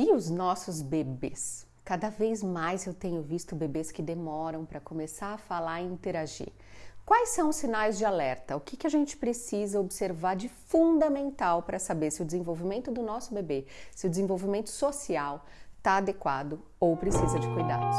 E os nossos bebês? Cada vez mais eu tenho visto bebês que demoram para começar a falar e interagir. Quais são os sinais de alerta? O que, que a gente precisa observar de fundamental para saber se o desenvolvimento do nosso bebê, se o desenvolvimento social está adequado ou precisa de cuidados?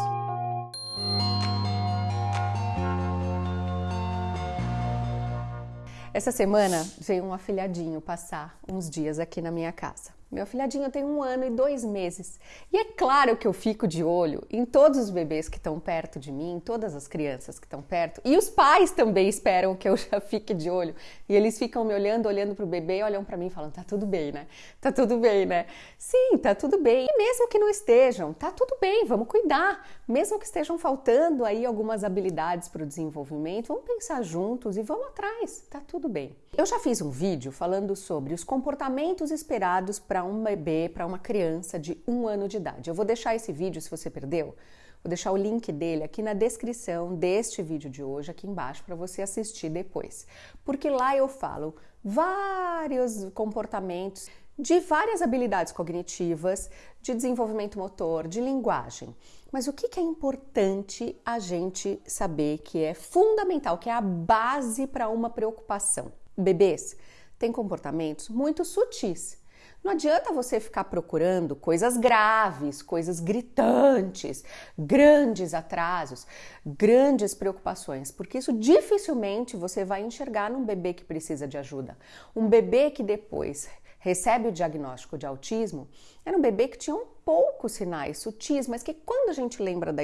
Essa semana veio um afilhadinho passar uns dias aqui na minha casa. Meu afilhadinho tem um ano e dois meses. E é claro que eu fico de olho em todos os bebês que estão perto de mim, todas as crianças que estão perto. E os pais também esperam que eu já fique de olho. E eles ficam me olhando, olhando para o bebê, olham para mim falam: tá tudo bem, né? Tá tudo bem, né? Sim, tá tudo bem. E mesmo que não estejam, tá tudo bem, vamos cuidar. Mesmo que estejam faltando aí algumas habilidades para o desenvolvimento, vamos pensar juntos e vamos atrás. Tá tudo bem. Eu já fiz um vídeo falando sobre os comportamentos esperados para um bebê, para uma criança de um ano de idade. Eu vou deixar esse vídeo, se você perdeu, vou deixar o link dele aqui na descrição deste vídeo de hoje, aqui embaixo, para você assistir depois. Porque lá eu falo vários comportamentos de várias habilidades cognitivas, de desenvolvimento motor, de linguagem. Mas o que é importante a gente saber que é fundamental, que é a base para uma preocupação? Bebês têm comportamentos muito sutis não adianta você ficar procurando coisas graves, coisas gritantes, grandes atrasos, grandes preocupações, porque isso dificilmente você vai enxergar num bebê que precisa de ajuda. Um bebê que depois recebe o diagnóstico de autismo era um bebê que tinha um poucos sinais sutis, mas que quando a gente lembra da,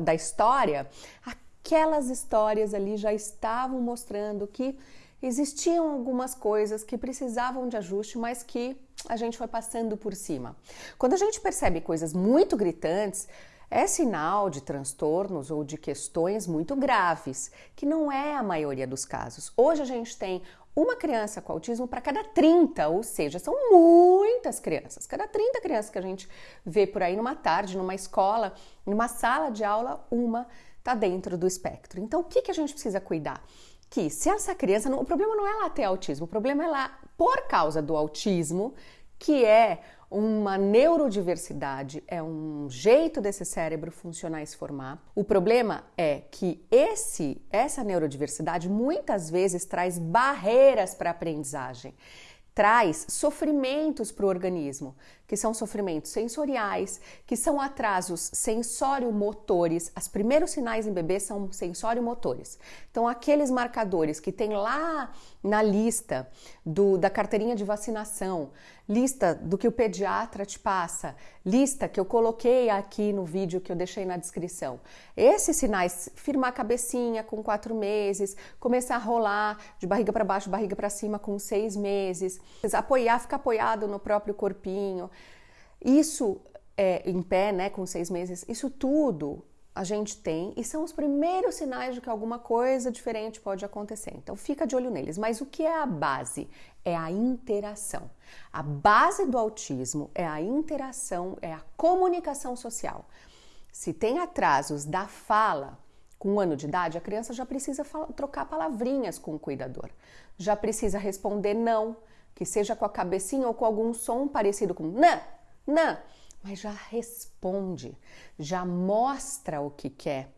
da história, aquelas histórias ali já estavam mostrando que existiam algumas coisas que precisavam de ajuste, mas que a gente foi passando por cima. Quando a gente percebe coisas muito gritantes, é sinal de transtornos ou de questões muito graves, que não é a maioria dos casos. Hoje a gente tem uma criança com autismo para cada 30, ou seja, são muitas crianças. Cada 30 crianças que a gente vê por aí numa tarde, numa escola, numa sala de aula, uma está dentro do espectro. Então, o que, que a gente precisa cuidar? que se essa criança, o problema não é ela ter autismo, o problema é lá por causa do autismo, que é uma neurodiversidade, é um jeito desse cérebro funcionar e se formar. O problema é que esse essa neurodiversidade muitas vezes traz barreiras para a aprendizagem traz sofrimentos para o organismo, que são sofrimentos sensoriais, que são atrasos sensório-motores. Os primeiros sinais em bebê são sensório-motores. Então, aqueles marcadores que tem lá na lista do, da carteirinha de vacinação, lista do que o pediatra te passa, lista que eu coloquei aqui no vídeo que eu deixei na descrição. Esses sinais, firmar a cabecinha com quatro meses, começar a rolar de barriga para baixo, barriga para cima com seis meses, apoiar, ficar apoiado no próprio corpinho, isso é, em pé, né, com seis meses, isso tudo a gente tem e são os primeiros sinais de que alguma coisa diferente pode acontecer. Então fica de olho neles. Mas o que é a base? É a interação. A base do autismo é a interação, é a comunicação social. Se tem atrasos da fala, com um ano de idade, a criança já precisa trocar palavrinhas com o cuidador. Já precisa responder não, que seja com a cabecinha ou com algum som parecido com não, não mas já responde, já mostra o que quer,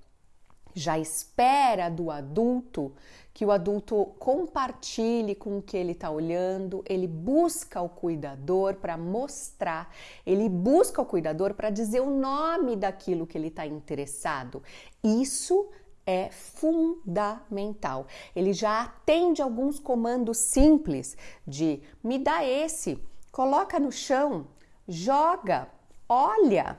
já espera do adulto que o adulto compartilhe com o que ele está olhando, ele busca o cuidador para mostrar, ele busca o cuidador para dizer o nome daquilo que ele está interessado. Isso é fundamental. Ele já atende alguns comandos simples de me dá esse, coloca no chão, joga, olha,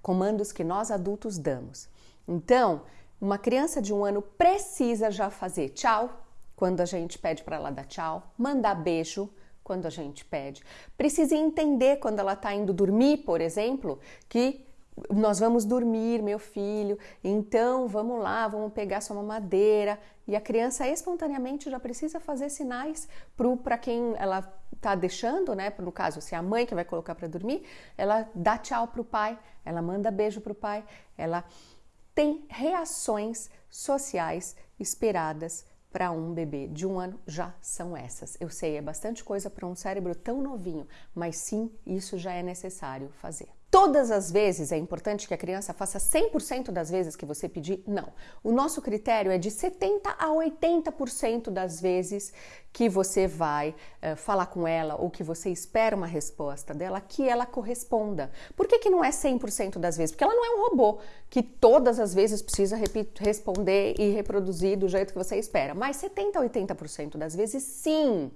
comandos que nós adultos damos. Então, uma criança de um ano precisa já fazer tchau quando a gente pede para ela dar tchau, mandar beijo quando a gente pede. Precisa entender quando ela está indo dormir, por exemplo, que nós vamos dormir, meu filho, então vamos lá, vamos pegar sua mamadeira. E a criança espontaneamente já precisa fazer sinais para quem ela está deixando, né? No caso, se é a mãe que vai colocar para dormir, ela dá tchau para o pai, ela manda beijo para o pai, ela tem reações sociais esperadas para um bebê de um ano já são essas. Eu sei, é bastante coisa para um cérebro tão novinho, mas sim, isso já é necessário fazer todas as vezes é importante que a criança faça 100% das vezes que você pedir? Não. O nosso critério é de 70 a 80% das vezes que você vai uh, falar com ela ou que você espera uma resposta dela que ela corresponda. Por que, que não é 100% das vezes? Porque ela não é um robô que todas as vezes precisa responder e reproduzir do jeito que você espera. Mas 70 a 80% das vezes sim.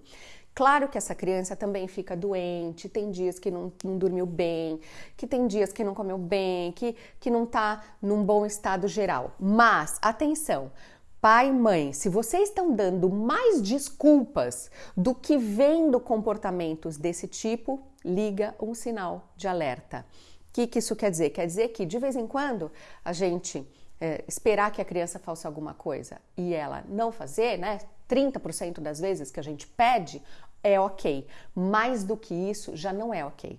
Claro que essa criança também fica doente, tem dias que não, não dormiu bem, que tem dias que não comeu bem, que, que não está num bom estado geral. Mas, atenção, pai e mãe, se vocês estão dando mais desculpas do que vendo comportamentos desse tipo, liga um sinal de alerta. O que, que isso quer dizer? Quer dizer que de vez em quando a gente é, esperar que a criança faça alguma coisa e ela não fazer, né? 30% das vezes que a gente pede, é ok. Mais do que isso, já não é ok.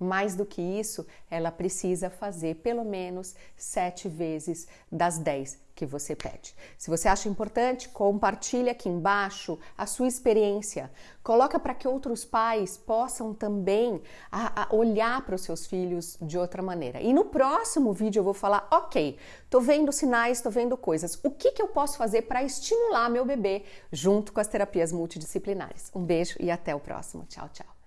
Mais do que isso, ela precisa fazer pelo menos sete vezes das dez que você pede. Se você acha importante, compartilhe aqui embaixo a sua experiência. Coloca para que outros pais possam também a, a olhar para os seus filhos de outra maneira. E no próximo vídeo eu vou falar, ok, tô vendo sinais, tô vendo coisas. O que, que eu posso fazer para estimular meu bebê junto com as terapias multidisciplinares? Um beijo e até o próximo. Tchau, tchau.